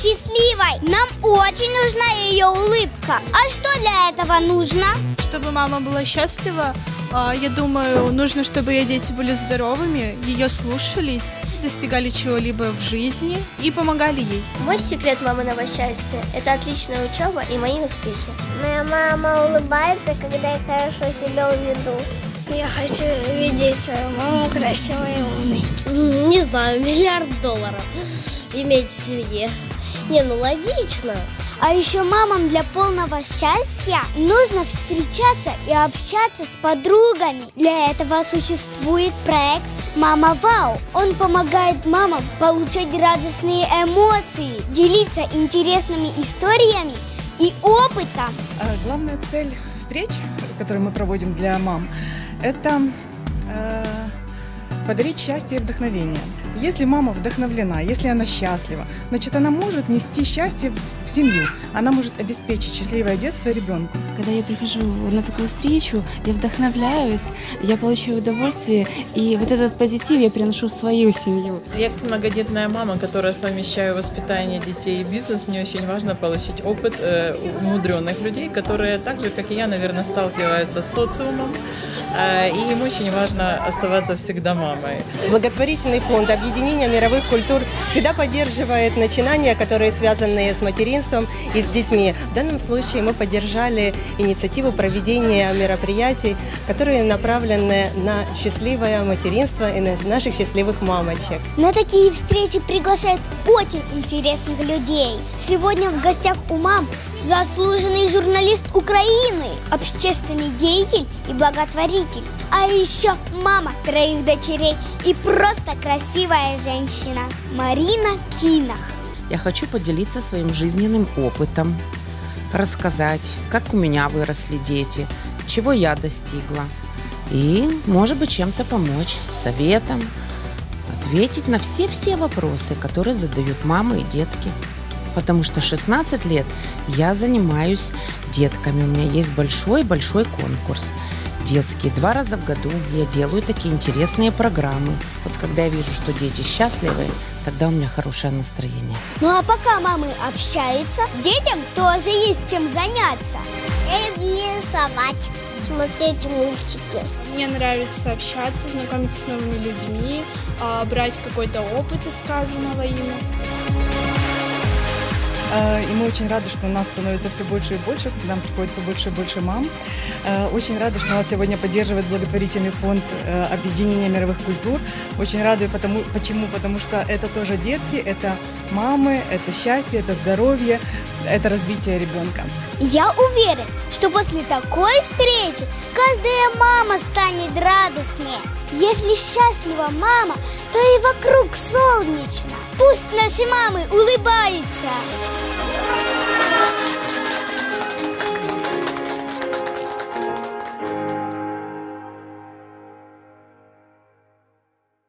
счастливой. Нам очень нужна ее улыбка. А что для этого нужно? Чтобы мама была счастлива, а, я думаю, нужно, чтобы ее дети были здоровыми, ее слушались, достигали чего-либо в жизни и помогали ей. Мой секрет маминого счастья – это отличная учеба и мои успехи. Моя мама улыбается, когда я хорошо себя уведу. Я хочу видеть свою маму красивой и умной. Не знаю, миллиард долларов иметь в семье. Не, ну логично. А еще мамам для полного счастья нужно встречаться и общаться с подругами. Для этого существует проект «Мама Вау». Он помогает мамам получать радостные эмоции, делиться интересными историями и опытом. А главная цель встреч, которые мы проводим для мам, это э, подарить счастье и вдохновение. Если мама вдохновлена, если она счастлива, значит, она может нести счастье в семью. Она может обеспечить счастливое детство ребенку. Когда я прихожу на такую встречу, я вдохновляюсь, я получаю удовольствие, и вот этот позитив я приношу в свою семью. Я как многодетная мама, которая совмещаю воспитание детей и бизнес, мне очень важно получить опыт э, умудренных людей, которые так же, как и я, наверное, сталкиваются с социумом, э, и им очень важно оставаться всегда мамой. Благотворительный фонд объединения мировых культур всегда поддерживает начинания, которые связаны с материнством и с детьми. В данном случае мы поддержали инициативу проведения мероприятий, которые направлены на счастливое материнство и на наших счастливых мамочек. На такие встречи приглашают очень интересных людей. Сегодня в гостях у мам заслуженный журналист Украины, общественный деятель и благотворитель. А еще мама троих дочерей и просто красивая женщина Марина Кинах. Я хочу поделиться своим жизненным опытом, рассказать, как у меня выросли дети, чего я достигла. И, может быть, чем-то помочь, советом, ответить на все-все вопросы, которые задают мамы и детки. Потому что 16 лет я занимаюсь детками. У меня есть большой-большой конкурс детский. Два раза в году я делаю такие интересные программы. Вот когда я вижу, что дети счастливы, тогда у меня хорошее настроение. Ну а пока мамы общаются, детям тоже есть чем заняться. Рисовать, смотреть мультики. Мне нравится общаться, знакомиться с новыми людьми, а, брать какой-то опыт из сказанного ими. Э, И мы очень рады, что у нас становится все больше и больше, к нам приходит все больше и больше мам. Э, Очень рады, что нас сегодня поддерживает благотворительный фонд э, объединения мировых культур. Очень рады, потому, почему? Потому что это тоже детки, это мамы, это счастье, это здоровье, это развитие ребенка. Я уверен, что после такой встречи каждая мама станет радостнее. Если счастлива мама, то и вокруг солнечно. Пусть наши мамы улыбаются!